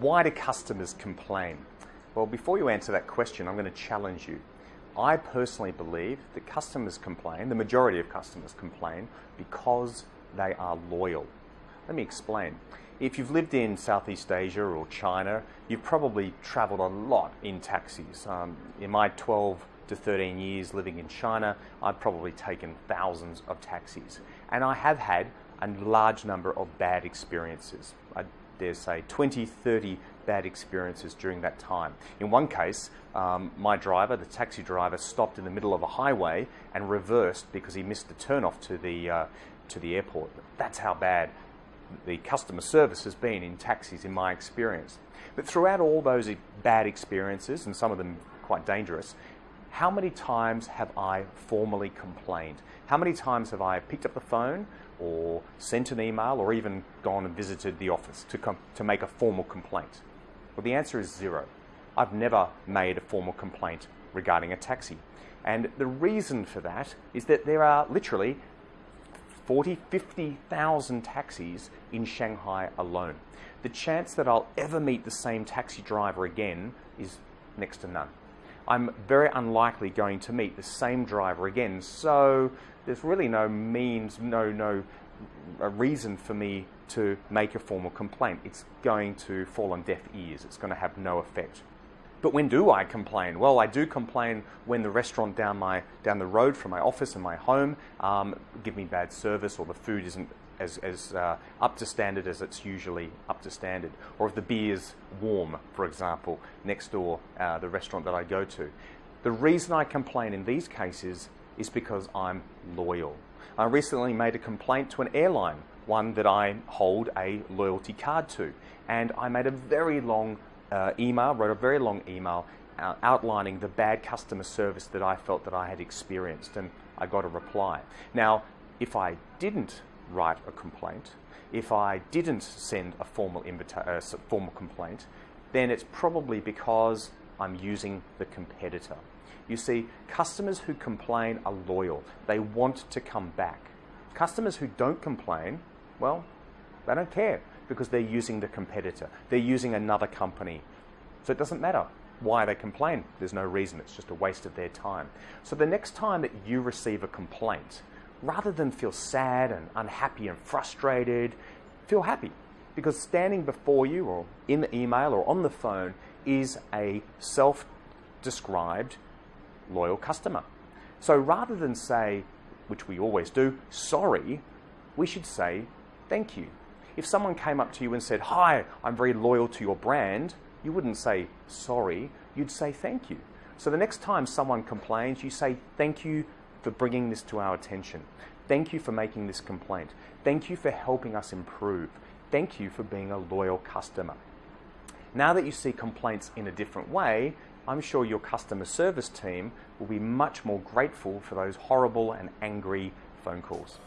Why do customers complain? Well, before you answer that question, I'm going to challenge you. I personally believe that customers complain, the majority of customers complain, because they are loyal. Let me explain. If you've lived in Southeast Asia or China, you've probably traveled a lot in taxis. Um, in my 12 to 13 years living in China, I've probably taken thousands of taxis. And I have had a large number of bad experiences. I dare say 20, 30 bad experiences during that time. In one case, um, my driver, the taxi driver, stopped in the middle of a highway and reversed because he missed the turnoff to the, uh, to the airport. That's how bad the customer service has been in taxis in my experience. But throughout all those bad experiences, and some of them quite dangerous, how many times have I formally complained? How many times have I picked up the phone or sent an email or even gone and visited the office to, com- to make a formal complaint? Well, the answer is zero. I've never made a formal complaint regarding a taxi. And the reason for that is that there are literally 40, 50,000 taxis in Shanghai alone. The chance that I'll ever meet the same taxi driver again is next to none. I'm very unlikely going to meet the same driver again. So there's really no means, no, no reason for me to make a formal complaint. It's going to fall on deaf ears. It's going to have no effect. But when do I complain? Well, I do complain when the restaurant down my down the road from my office and my home um, give me bad service, or the food isn't as, as uh, up to standard as it's usually up to standard, or if the beer's warm, for example, next door, uh, the restaurant that I go to. The reason I complain in these cases is because I'm loyal. I recently made a complaint to an airline, one that I hold a loyalty card to, and I made a very long uh, email, wrote a very long email uh, outlining the bad customer service that I felt that I had experienced, and I got a reply. Now, if I didn't write a complaint, if I didn't send a formal, uh, formal complaint, then it's probably because I'm using the competitor. You see, customers who complain are loyal. They want to come back. Customers who don't complain, well, they don't care because they're using the competitor. They're using another company. So it doesn't matter why they complain. There's no reason. It's just a waste of their time. So the next time that you receive a complaint, rather than feel sad and unhappy and frustrated, feel happy because standing before you or in the email or on the phone is a self described loyal customer. So rather than say, which we always do, sorry, we should say thank you. If someone came up to you and said, Hi, I'm very loyal to your brand, you wouldn't say sorry, you'd say thank you. So the next time someone complains, you say thank you for bringing this to our attention. Thank you for making this complaint. Thank you for helping us improve. Thank you for being a loyal customer. Now that you see complaints in a different way, I'm sure your customer service team will be much more grateful for those horrible and angry phone calls.